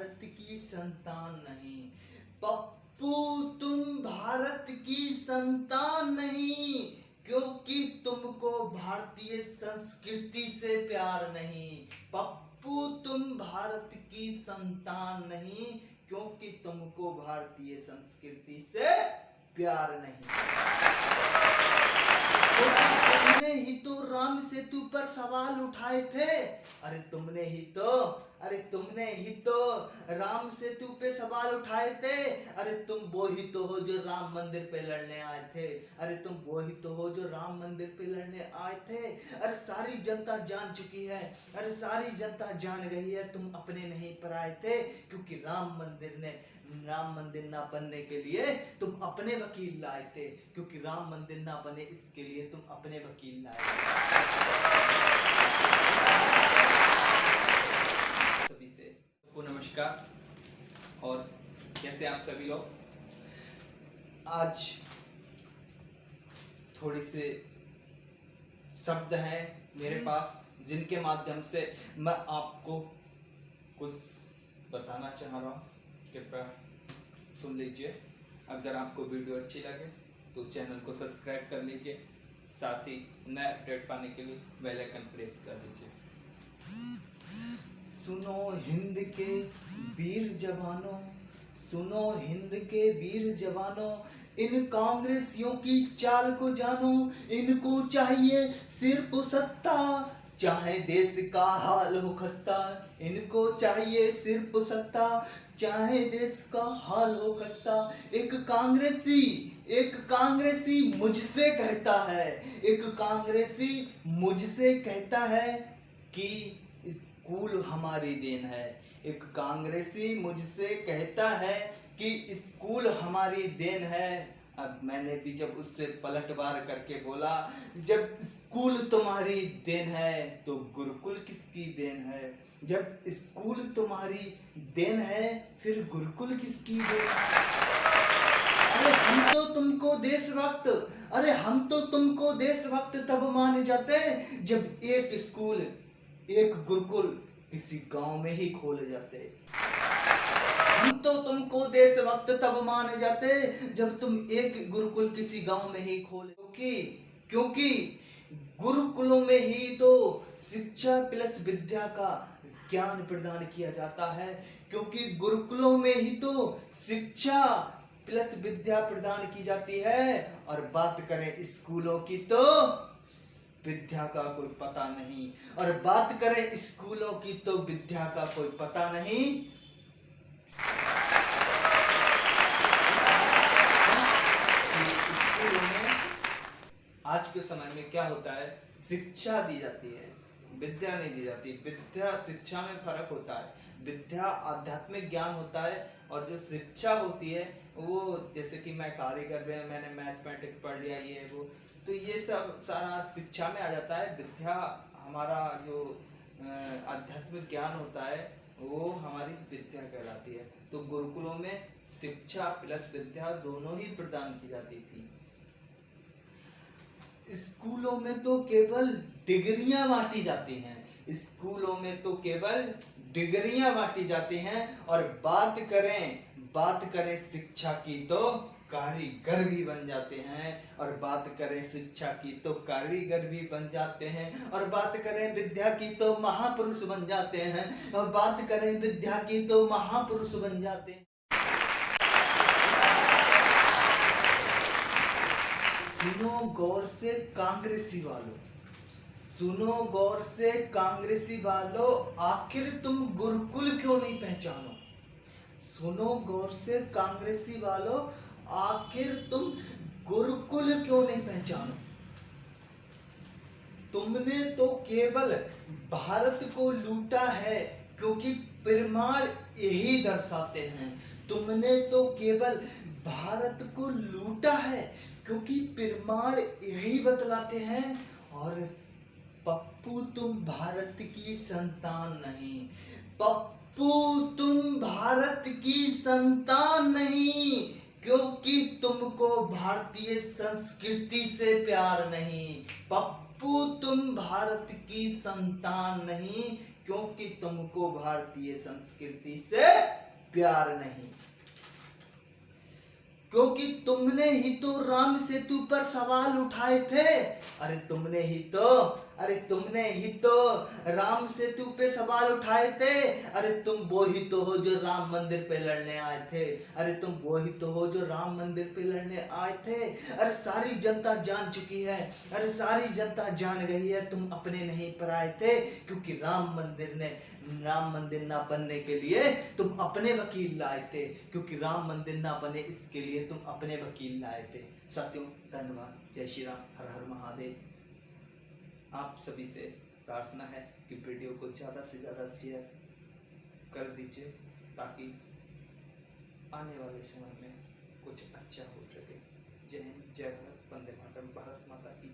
भारत की संतान नहीं। पप्पू, तुम भारत की संतान नहीं, क्योंकि तुमको भारतीय संस्कृति से प्यार नहीं। पप्पू, तुम भारत की संतान नहीं, क्योंकि तुमको भारतीय संस्कृति से प्यार नहीं। तुमने ही तो राम सेतु पर सवाल उठाए थे। अरे तुमने ही तो अरे तुमने ही तो राम सेतु पे सवाल उठाए थे। अरे तुम वो ही तो हो जो राम मंदिर पे लड़ने आए थे। अरे तुम वो ही तो हो जो राम मंदिर पे लड़ने आए थे। अरे सारी जनता जान चुकी है। अरे सारी जनता जान गई है। तुम अपने नहीं पर आए थे, क्योंकि राम मंदिर ने, राम मंदिर ना बनने के लिए तुम अपने वकील लाए थे। क्योंकि राम मंदिर ना बने, इसके लिए तुम अपने वकील लाए सभी से को नमस्कार और कैसे आप सभी लोग? आज थोड़ी से शब्द हैं मेरे पास जिनके माध्यम से मैं आपको कुछ बताना चाह रहा हूँ। कृपया सुन लीजिए। अगर आपको वीडियो अच्छी लगे तो चैनल को सब्सक्राइब कर लीजिए। साथ ही नए अपडेट पाने के लिए बेल आइकन प्रेस कर लीजिए सुनो हिंद के वीर जवानों, सुनो हिंद के वीर जवानों, इन कांग्रेसियों की चाल को जानो, इनको चाहिए सिर्फ़ सत्ता, चाहे देश का हाल हो खस्ता, इनको चाहिए सिर्फ़ सत्ता, चाहे देश का हाल हो खस्ता। एक कांग्रेसी एक कांग्रेसी मुझसे कहता है, एक कांग्रेसी मुझसे कहता है कि स्कूल हमारी देन है। एक कांग्रेसी मुझसे कहता है कि स्कूल हमारी देन है। अब मैंने भी जब उससे पलटवार करके बोला, जब स्कूल तुम्हारी देन है तो गुरुकुल किसकी देन है? जब स्कूल तुम्हारी देन है, फिर गुरुकुल किसकी देन है? अरे हम तो तुमको देशभक्त, अरे हम तो तुमको देशभक्त तब माने जाते हैं जब एक स्कूल एक गुरुकुल किसी गाँव में ही खोले जाते। हम तो तुमको देशभक्त तब माने जाते, जब तुम एक गुरुकुल किसी गाँव में ही खोले। क्योंकि क्योंकि गुरुकुलों में ही तो शिक्षा प्लस विद्या का ज्ञान प्रदान किया जाता है। क्योंकि गुरुकुलों में ही तो शिक्षा प्लस विद्या प्रदान की जाती है। और बात करें स्कूलों की तो विद्या का कोई पता नहीं। और बात करें स्कूलों की तो विद्या का कोई पता नहीं। में आज के समय में क्या होता है? शिक्षा दी जाती है, विद्या नहीं दी जाती। विद्या शिक्षा में फ़र्क होता है। विद्या आध्यात्मिक ज्ञान होता है और जो शिक्षा होती है वो जैसे कि मैं कारीगर में मैंने मैथमेटिक्स पढ़ लिया, ये, वो। तो ये सब सारा शिक्षा में आ जाता है। विद्या हमारा जो आध्यात्मिक ज्ञान होता है, वो हमारी विद्या कहलाती है। तो गुरुकुलों में शिक्षा प्लस विद्या दोनों ही प्रदान की जाती थी। स्कूलों में तो केवल डिग्रियाँ बांटी जाती हैं। स्कूलों में तो केवल डिग्रियाँ बांटी जाती हैं। और बात करें बात करें शिक्षा की तो कारीगर भी बन जाते हैं, और बात करें शिक्षा की तो कारीगर भी बन जाते हैं, और बात करें विद्या की तो महापुरुष बन जाते हैं, और बात करें विद्या की तो महापुरुष बन जाते हैं। सुनो गौर से कांग्रेसी वालों, सुनो गौर से कांग्रेसी वालों, आखिर तुम गुरुकुल सुनो गौर से कांग्रेसी वालों, आखिर तुम गुरुकुल क्यों नहीं पहचानो? तुमने तो केवल भारत को लूटा है, क्योंकि प्रमाण यही दर्शाते हैं। तुमने तो केवल भारत को लूटा है, क्योंकि प्रमाण यही बतलाते हैं, और पप्पू तुम भारत की संतान नहीं। पप्पू तुम भारत की संतान नहीं, क्योंकि तुमको भारतीय संस्कृति से प्यार नहीं। पप्पू तुम भारत की संतान नहीं, क्योंकि तुमको भारतीय संस्कृति से प्यार नहीं। क्योंकि तुमने ही तो राम सेतु पर सवाल उठाए थे। अरे तुमने ही तो अरे तुमने ही तो राम सेतु पे सवाल उठाए थे। अरे तुम वो ही तो हो जो राम मंदिर पे लड़ने आए थे। अरे तुम वो ही तो हो जो राम मंदिर पे लड़ने आए थे। अरे सारी जनता जान चुकी है। अरे सारी जनता जान गई है। तुम अपने नहीं पर आए थे, क्योंकि राम मंदिर ने, राम मंदिर ना बनने के लिए तुम अपने वकील लाए थे। क्योंकि राम मंदिर ना बने इसके लिए तुम अपने वकील लाए थे। सत्यों धन्यवाद। जय श्री राम। हर हर महादेव। आप सभी से प्रार्थना है कि वीडियो को ज़्यादा से ज़्यादा शेयर कर दीजिए, ताकि आने वाले समय में कुछ अच्छा हो सके। जय हिंद, जय भारत, वंदे मातरम, भारत माता की